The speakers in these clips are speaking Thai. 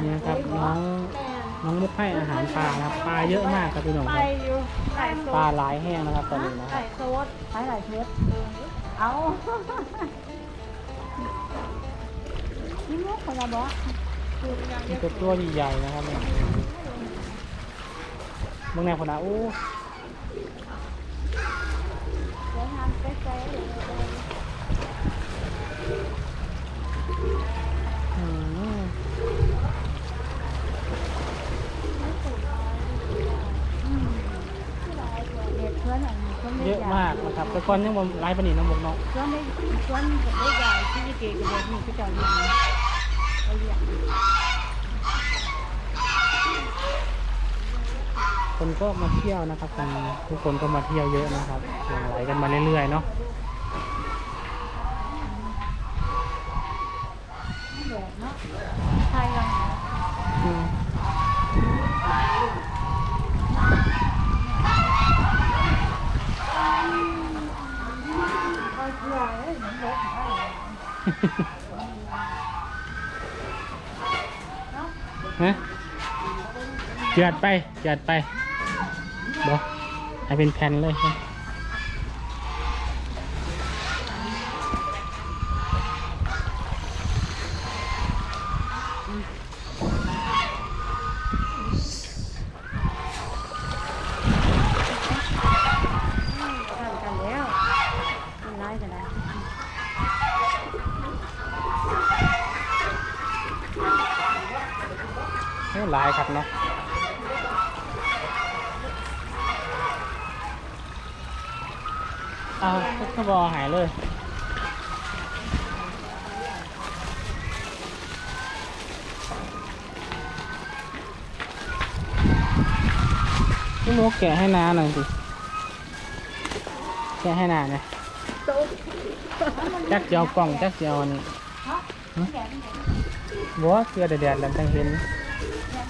นี่ครับน้องน้องมุกให้อาหารปลาครับปลาเยอะมากครับพี่หนุ่งครับไข่ปลาหลายแห้งนะครับตอนนี้นะครับโซดหลายหลายเทปเอานี่มุกของเราบอสมันจตัวใหญ่ๆนะครับเนี่ยมึงแนวคนละอู้ากนะครับแต่ก่อนยังบ่หลายปานนี้นะบอกเนาะเพื่อนได้เพื่อนกับได้ใหญ่ที่เก๋กับเด็กนี่ก็จะเรียนเขาเรียนคนก็มาเที่ยวนะครับตอนนี้ทุกคนก็มาเที่ยวเยอะนะครับหลั่งไหลกันมาเรื่อยๆเนาะแบบเนาะไทยยัง อืม ก็เชื่อเลยเหมือนรถ ฮะจัดไปจัดไปบอกให้เป็นแผ่นเลยครับ ทำกันแล้วมันร้ายกันแล้ว โอ้ หลายครับเนาะเอาก็บอหายเลยพี่โมแกะให้น้าหน่อยสิ แกะให้น้าหน่อยจักเจียวกล่องจักเจียวอันนี้หึบัวเกลือแดดๆแล้วจังเห็น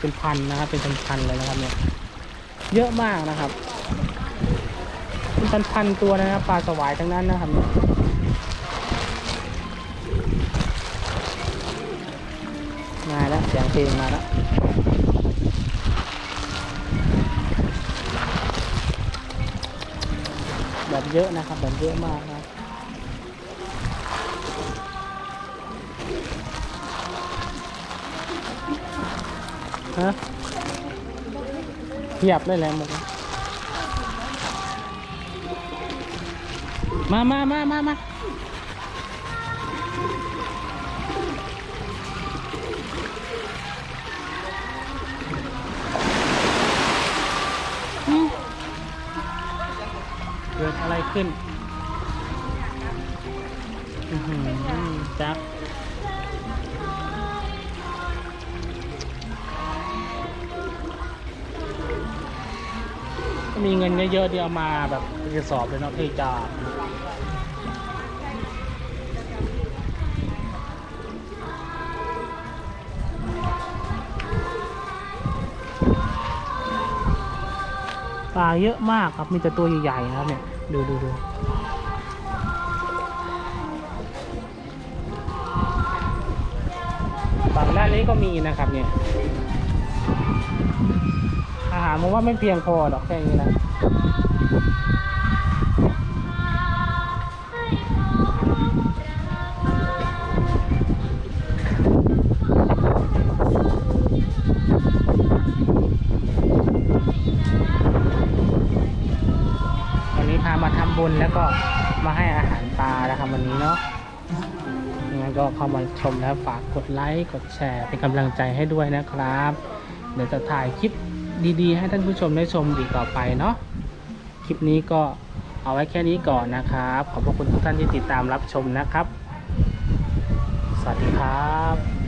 เป็นพันนะครับ เป็นพันๆเลยนะครับเนี่ย เยอะมากนะครับ เป็นพันๆตัวนะครับปลาสวายทั้งนั้นนะครับเนี่ยมาแล้วเสียงเพลงมาแล้วแบบเยอะนะครับแบบเยอะมากนะ ฮะเทียบเลยและหมดมามามามามาเกิดอะไรขึ้นจัก มีเงินเยอะๆเดียวมาแบบกระสอบเลยเนาะที่จะปลาเยอะมากครับ มีแต่ตัวใหญ่ๆนะครับเนี่ย ดูดูดูฝั่งด้านนี้ก็มีนะครับเนี่ย หารผมว่าไม่เพียงพอหรอกแค่นี้นะวันนี้พามาทำบุญแล้วก็มาให้อาหารปลานะครับวันนี้เนาะยังไงก็เข้ามาชมแล้วฝากกดไลค์ กดแชร์เป็นกำลังใจให้ด้วยนะครับ เดี๋ยวจะถ่ายคลิป ดีๆ ให้ท่านผู้ชมได้ชมอีกต่อไปเนาะคลิปนี้ก็เอาไว้แค่นี้ก่อนนะครับ ขอบพระคุณทุกท่านที่ติดตามรับชมนะครับ สวัสดีครับ